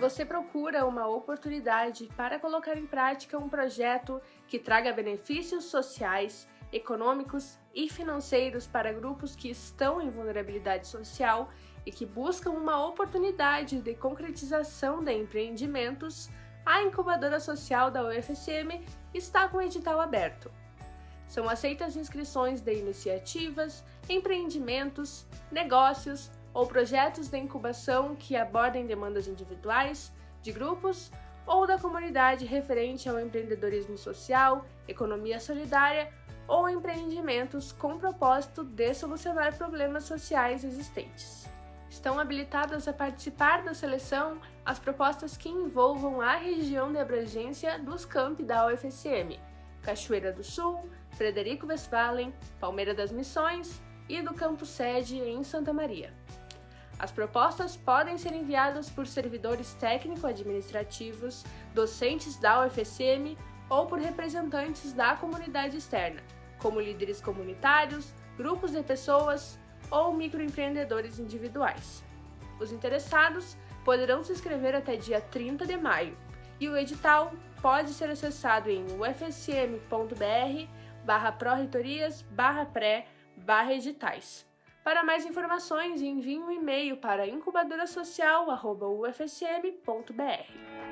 você procura uma oportunidade para colocar em prática um projeto que traga benefícios sociais, econômicos e financeiros para grupos que estão em vulnerabilidade social e que buscam uma oportunidade de concretização de empreendimentos, a incubadora social da UFSM está com o edital aberto. São aceitas inscrições de iniciativas, empreendimentos, negócios ou projetos de incubação que abordem demandas individuais, de grupos ou da comunidade referente ao empreendedorismo social, economia solidária ou empreendimentos com propósito de solucionar problemas sociais existentes. Estão habilitadas a participar da seleção as propostas que envolvam a região de abrangência dos campi da UFSM, Cachoeira do Sul, Frederico Westphalen, Palmeira das Missões e do campo sede em Santa Maria. As propostas podem ser enviadas por servidores técnico-administrativos, docentes da UFSM ou por representantes da comunidade externa, como líderes comunitários, grupos de pessoas ou microempreendedores individuais. Os interessados poderão se inscrever até dia 30 de maio e o edital pode ser acessado em ufsm.br barra pró-reitorias barra pré barra editais. Para mais informações, envie um e-mail para incubadorasocial.ufsm.br.